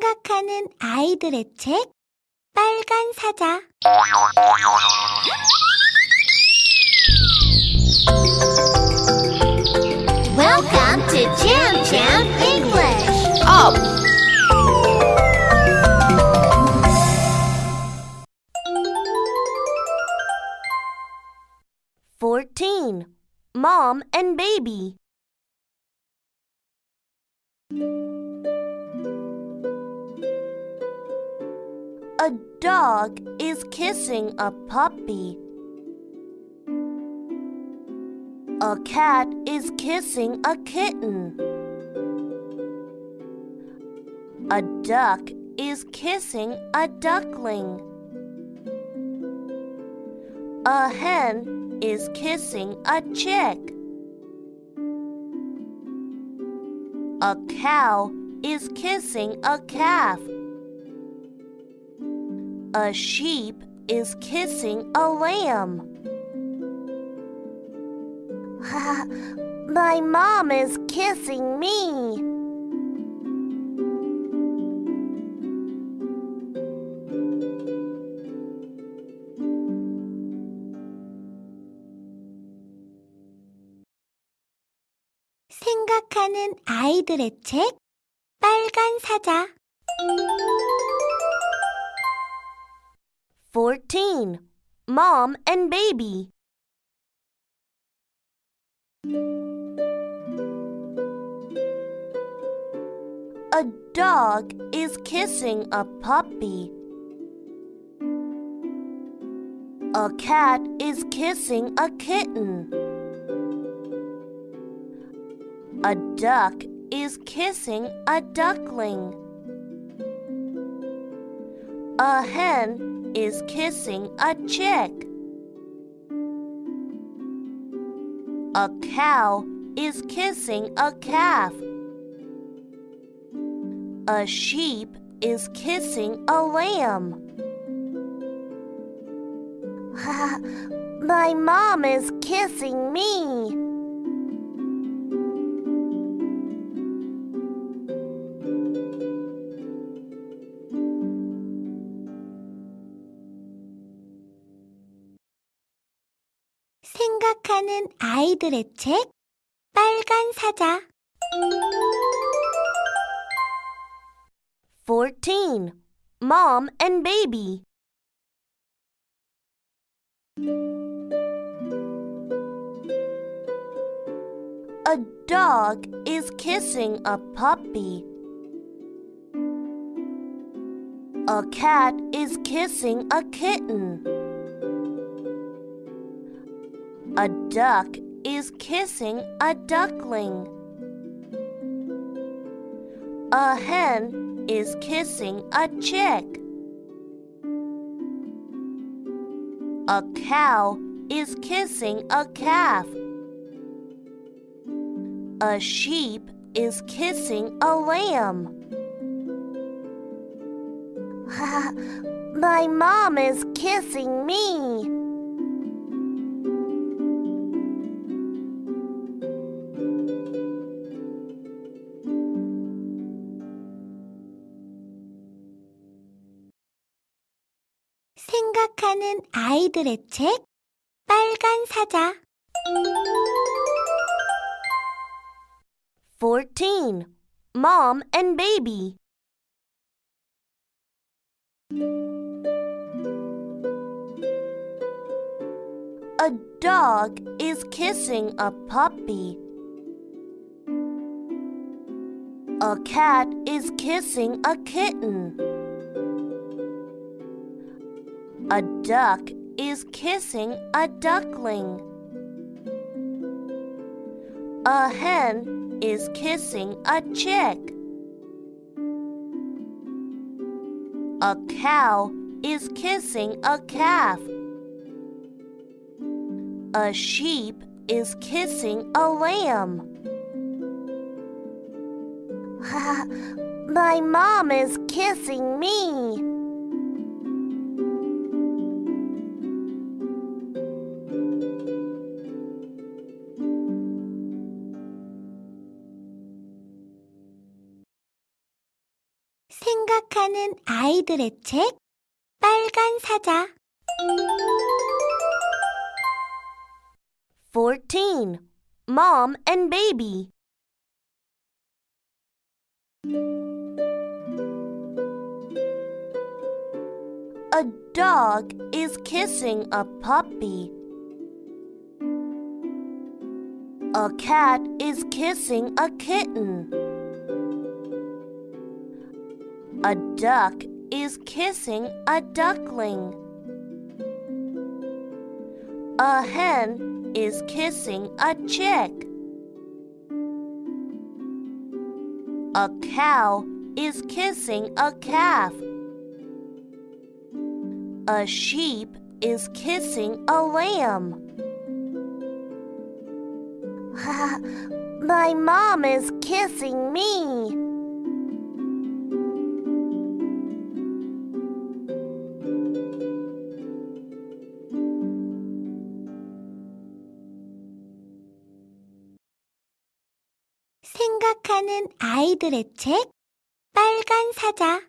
생각하는 아이들의 책 빨간 사자 Welcome to Jam Jam English. Up! Fourteen. Mom and baby. A dog is kissing a puppy. A cat is kissing a kitten. A duck is kissing a duckling. A hen is kissing a chick. A cow is kissing a calf. A sheep is kissing a lamb. My mom is kissing me. 생각하는 아이들의 책 빨간 사자 Fourteen. Mom and baby. A dog is kissing a puppy. A cat is kissing a kitten. A duck is kissing a duckling. A hen is kissing a chick. A cow is kissing a calf. A sheep is kissing a lamb. My mom is kissing me. 생각하는 아이들의 책 빨간 사자 Fourteen. Mom and baby. A dog is kissing a puppy. A cat is kissing a kitten. A duck is kissing a duckling. A hen is kissing a chick. A cow is kissing a calf. A sheep is kissing a lamb. My mom is kissing me. 생각하는 아이들의 책 빨간 사자 Fourteen. Mom and baby. A dog is kissing a puppy. A cat is kissing a kitten. A duck is kissing a duckling. A hen is kissing a chick. A cow is kissing a calf. A sheep is kissing a lamb. My mom is kissing me. 생각하는 아이들의 책 빨간 사자 14. Mom and Baby. A dog is kissing a puppy. A cat is kissing a kitten. A duck is kissing a duckling. A hen is kissing a chick. A cow is kissing a calf. A sheep is kissing a lamb. My mom is kissing me. 생각하는 아이들의 책 빨간 사자